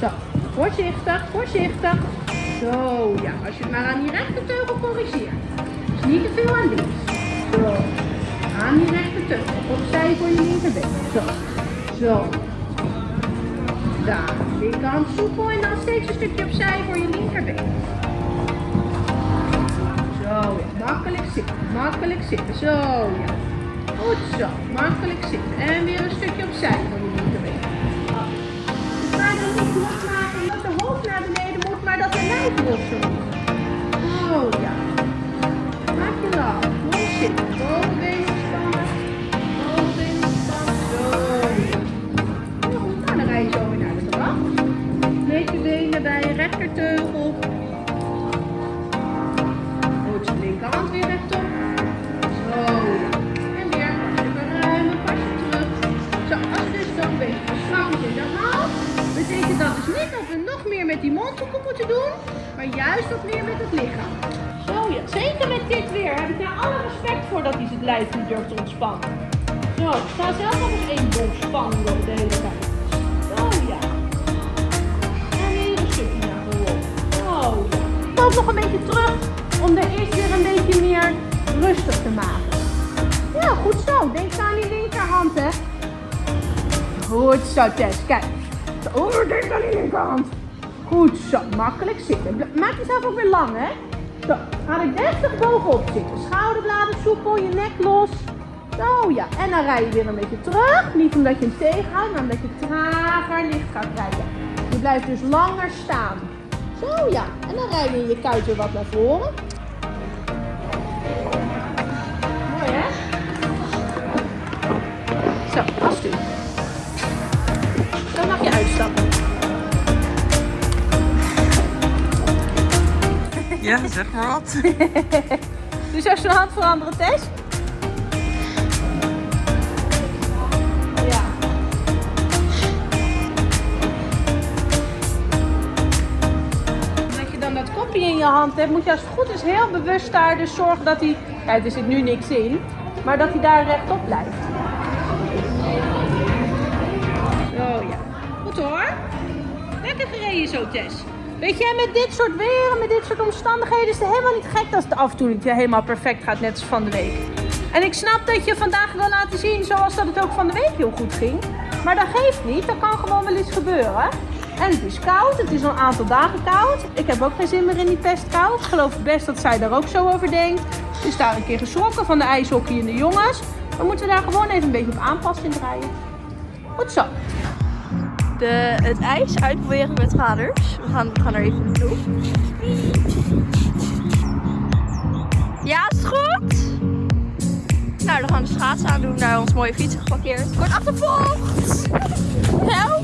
Zo, voorzichtig, voorzichtig. Zo, ja, als je het maar aan die rechterteugel corrigeert. Dus niet te veel aan links. Zo, aan die rechterteugel. Opzij voor je linkerbeen. Zo, zo. Daar, linkerhand soepel en dan steeds een stukje opzij voor je linkerbeen. Zo, ja, makkelijk zitten, makkelijk zitten. Zo, ja. Goed zo, makkelijk zitten. En weer een stukje opzij voor maar dat de lijf los moet. Oh ja. Maak met die mondhoeken moeten doen, maar juist wat meer met het lichaam. Zo, ja. Zeker met dit weer heb ik daar alle respect voor dat hij zijn lijf niet durft te ontspannen. Zo, ik sta zelf nog eens één bol spanning op de hele tijd. Zo, ja. En weer een stukje naar voren. Zo, ja. Loop nog een beetje terug om de eerst weer een beetje meer rustig te maken. Ja, goed zo. Denk aan die linkerhand, hè. Goed zo, Tess. Kijk. Oh, denk aan die linkerhand. Goed zo. Makkelijk zitten. Maak jezelf ook weer lang, hè. Zo. Ga er deftig bovenop zitten. Schouderbladen soepel, je nek los. Zo, ja. En dan rij je weer een beetje terug. Niet omdat je hem tegenhoudt, maar omdat je trager licht gaat rijden. Je blijft dus langer staan. Zo, ja. En dan rij je je kuit weer wat naar voren. Mooi, hè? Zo, alsjeblieft. Dan mag je uitstappen. Ja, zeg maar wat. Dus als je een hand veranderen, Tess? Ja. Omdat je dan dat kopje in je hand hebt, moet je als het goed is heel bewust daar dus zorgen dat hij... Kijk, er zit nu niks in. Maar dat hij daar rechtop blijft. Zo ja. Goed hoor. Lekker gereden zo, Tess. Weet jij, met dit soort weer met dit soort omstandigheden is het helemaal niet gek als het af en toe niet helemaal perfect gaat, net als van de week. En ik snap dat je vandaag wil laten zien zoals dat het ook van de week heel goed ging. Maar dat geeft niet, dat kan gewoon wel eens gebeuren. En het is koud, het is al een aantal dagen koud. Ik heb ook geen zin meer in die pestkou. Ik geloof best dat zij daar ook zo over denkt. Ze is daar een keer geschrokken van de ijshockey en de jongens. Dan moeten we daar gewoon even een beetje op aanpassing draaien. Goed zo. De, het ijs uitproberen met vaders. We gaan, we gaan er even naartoe. Ja, is goed. Nou, dan gaan we de schaatsen aan doen naar ons mooie fietsen geparkeerd. Kort achtervolgd. Help.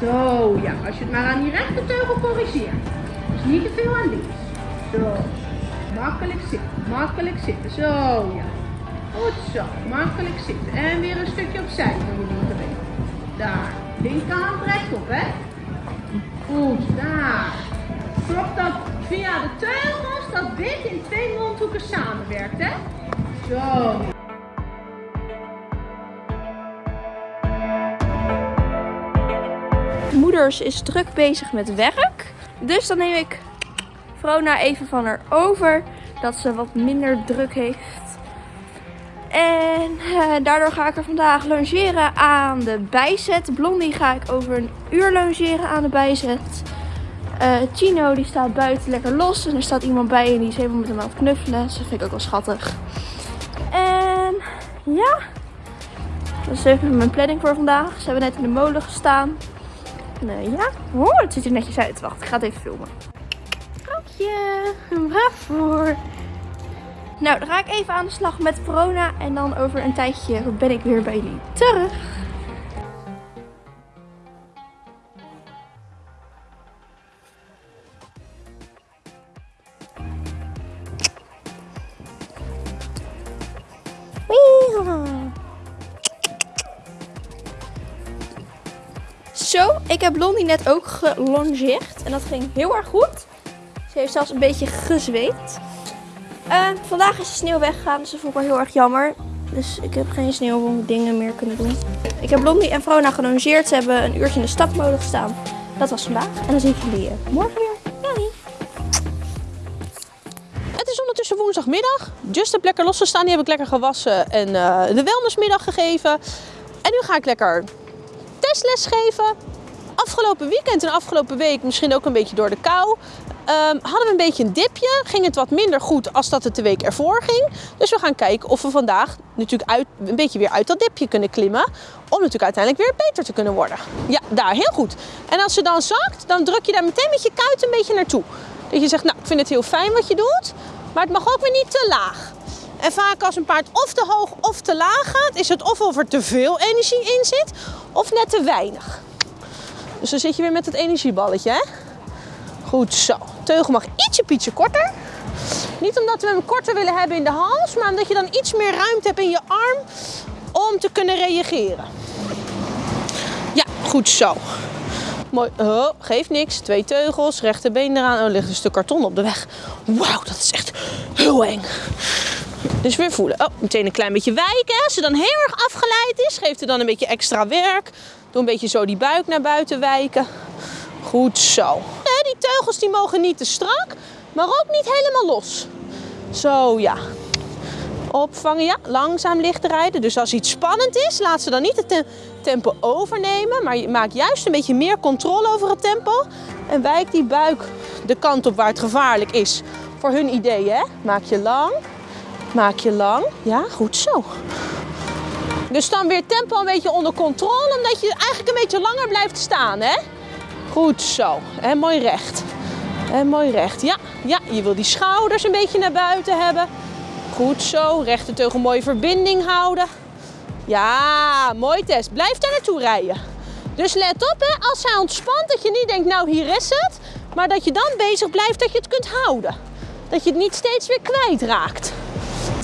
Zo, ja, als je het maar aan die rechterteugel corrigeert. Dus niet te veel aan links. Zo, makkelijk zitten, makkelijk zitten. Zo, ja. Goed zo, makkelijk zitten. En weer een stukje opzij van je linkerbeen. Daar, linkerhand rechtop, hè. Goed, daar. Zorg dat via de teugels dat dit in twee mondhoeken samenwerkt, hè. Zo. Is druk bezig met werk. Dus dan neem ik Vrona even van haar over. Dat ze wat minder druk heeft. En eh, daardoor ga ik er vandaag logeren aan de bijzet. Blondie ga ik over een uur logeren aan de bijzet. Eh, Chino die staat buiten lekker los. En er staat iemand bij en die is helemaal met hem aan het knuffelen. Dus dat vind ik ook wel schattig. En ja, dat is even mijn planning voor vandaag. Ze hebben net in de molen gestaan. Nee, ja. Oh, het ziet er netjes uit. Wacht, ik ga het even filmen. Grapje. Waarvoor? Nou, dan ga ik even aan de slag met corona. En dan over een tijdje ben ik weer bij jullie terug. Heb Blondie net ook gelongeerd. En dat ging heel erg goed. Ze heeft zelfs een beetje gezweet. Eh, vandaag is de sneeuw weggegaan, dus dat vond ik wel heel erg jammer. Dus ik heb geen sneeuwdingen meer kunnen doen. Ik heb Blondie en Vrona gelongeerd. Ze hebben een uurtje in de stapmolen gestaan. Dat was vandaag. En dan zie ik jullie eh, morgen weer. Het is ondertussen woensdagmiddag. Just heb lekker losgestaan. Die heb ik lekker gewassen en eh, de wellnessmiddag gegeven. En nu ga ik lekker testles geven. Afgelopen weekend en afgelopen week, misschien ook een beetje door de kou, ehm, hadden we een beetje een dipje. Ging het wat minder goed als dat het de week ervoor ging. Dus we gaan kijken of we vandaag natuurlijk uit, een beetje weer uit dat dipje kunnen klimmen. Om natuurlijk uiteindelijk weer beter te kunnen worden. Ja, daar, heel goed. En als ze dan zakt, dan druk je daar meteen met je kuit een beetje naartoe. Dat je zegt, nou, ik vind het heel fijn wat je doet, maar het mag ook weer niet te laag. En vaak als een paard of te hoog of te laag gaat, is het of of er te veel energie in zit, of net te weinig. Dus dan zit je weer met het energieballetje, hè? Goed zo. Teugel mag ietsje pietje korter. Niet omdat we hem korter willen hebben in de hals, maar omdat je dan iets meer ruimte hebt in je arm om te kunnen reageren. Ja, goed zo. Mooi. Oh, geeft niks. Twee teugels, rechterbeen eraan. Oh, er ligt een stuk karton op de weg. Wauw, dat is echt heel eng. Dus weer voelen. Oh, meteen een klein beetje wijken. Als ze dan heel erg afgeleid is, geeft er dan een beetje extra werk. Doe een beetje zo die buik naar buiten wijken. Goed zo. Die teugels die mogen niet te strak, maar ook niet helemaal los. Zo, ja. Opvangen, ja. Langzaam licht rijden. Dus als iets spannend is, laat ze dan niet het te- tempo overnemen. Maar je maakt juist een beetje meer controle over het tempo. En wijk die buik de kant op waar het gevaarlijk is. Voor hun idee, hè. Maak je lang. Maak je lang. Ja, goed zo. Dus dan weer tempo een beetje onder controle, omdat je eigenlijk een beetje langer blijft staan, hè? Goed zo. En mooi recht. En mooi recht. Ja, ja, je wil die schouders een beetje naar buiten hebben. Goed zo. Rechte mooie verbinding houden. Ja, mooi test. Blijf daar naartoe rijden. Dus let op, hè, als zij ontspant, dat je niet denkt, nou hier is het. Maar dat je dan bezig blijft dat je het kunt houden. Dat je het niet steeds weer kwijtraakt.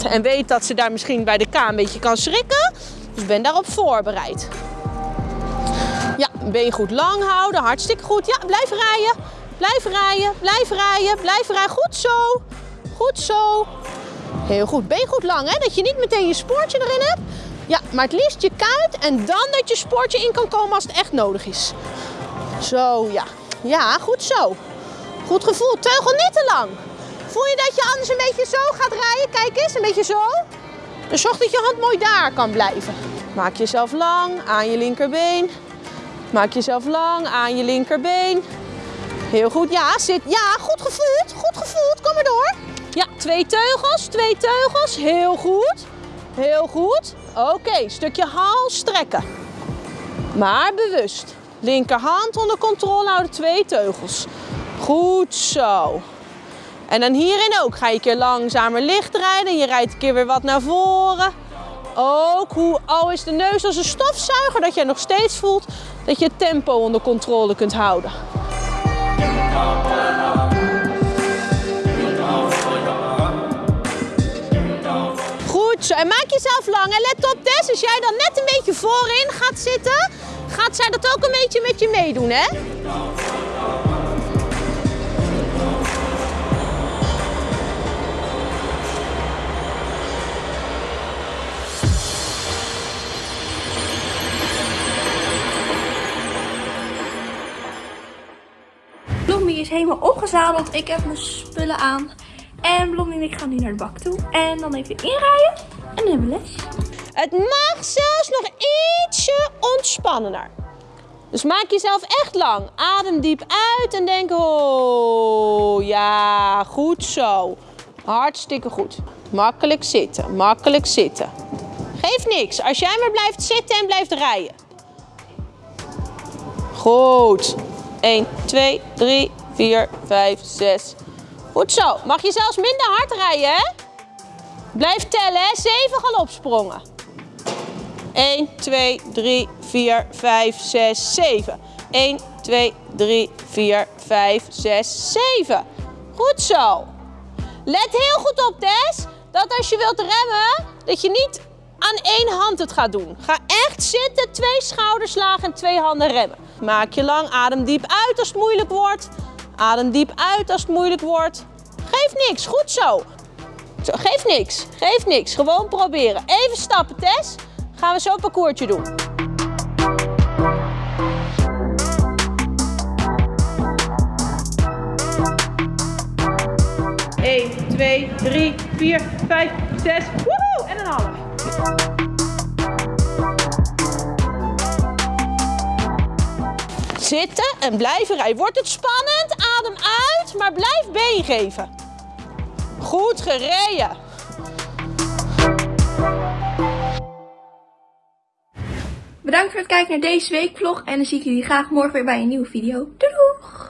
En weet dat ze daar misschien bij de K een beetje kan schrikken. Dus ben daarop voorbereid. Ja, been goed lang houden. Hartstikke goed. Ja, blijf rijden. Blijf rijden. Blijf rijden. Blijf rijden. Goed zo. Goed zo. Heel goed. Been goed lang, hè? Dat je niet meteen je spoortje erin hebt. Ja, maar het liefst je kuit en dan dat je spoortje in kan komen als het echt nodig is. Zo, ja. Ja, goed zo. Goed gevoel. Teugel niet te lang. Voel je dat je anders een beetje zo gaat rijden? Kijk eens, een beetje zo. Zorg dat je hand mooi daar kan blijven. Maak jezelf lang aan je linkerbeen. Maak jezelf lang aan je linkerbeen. Heel goed. Ja, zit. Ja, goed gevoeld. Goed gevoeld. Kom maar door. Ja, twee teugels. Twee teugels. Heel goed. Heel goed. Oké, stukje hals strekken. Maar bewust. Linkerhand onder controle houden. Twee teugels. Goed zo. En dan hierin ook. Ga je een keer langzamer licht rijden. Je rijdt een keer weer wat naar voren. Ook hoe al is de neus als een stofzuiger, dat jij nog steeds voelt dat je het tempo onder controle kunt houden. Goed zo. En maak jezelf lang. En let op, Tess, als jij dan net een beetje voorin gaat zitten, gaat zij dat ook een beetje met je meedoen, hè? Helemaal opgezadeld. Ik heb mijn spullen aan. En Blondie en ik gaan nu naar de bak toe. En dan even inrijden. En dan hebben we les. Het mag zelfs nog ietsje ontspannender. Dus maak jezelf echt lang. Adem diep uit en denk, oh ja, goed zo. Hartstikke goed. Makkelijk zitten, makkelijk zitten. Geeft niks, als jij maar blijft zitten en blijft rijden. Goed. 1, 2, 3, 4, 5, 6. Goed zo. Mag je zelfs minder hard rijden, hè? Blijf tellen, hè? 7 galopsprongen. 1, 2, 3, 4, 5, 6, 7. 1, 2, 3, 4, 5, 6, 7. Goed zo. Let heel goed op, Tess, dat als je wilt remmen, dat je niet aan één hand het gaat doen. Ga echt zitten, twee schouderslagen en twee handen remmen. Maak je lang, adem diep uit als het moeilijk wordt. Adem diep uit als het moeilijk wordt. Geef niks, goed zo. Zo, geef niks, geef niks. Gewoon proberen. Even stappen, Tess. Gaan we zo een parcoursje doen. Eén, twee, drie, vier, vijf, zes. Woehoe! En een half. Zitten en blijven rijden. Wordt het spannend? Uit, maar blijf been geven. Goed gereden. Bedankt voor het kijken naar deze weekvlog en dan zie ik jullie graag morgen weer bij een nieuwe video. Doei doeg!